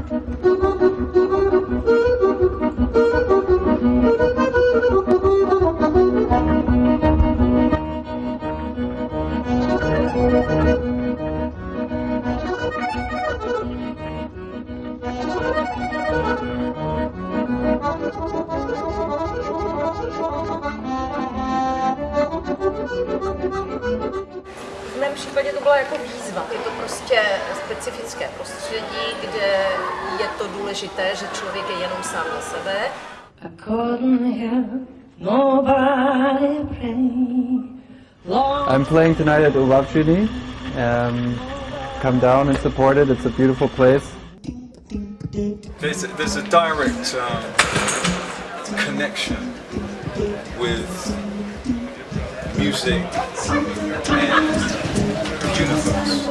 V mém případě to byla jako výzva. Je to prostě specifické prostředí, kde je to důležité, že člověk je jenom sám na sebe. I couldn't help nobody pray. I'm playing tonight at Uvavchini. Um, come down and support it. It's a beautiful place. There's a, there's a direct um, connection with music and the universe.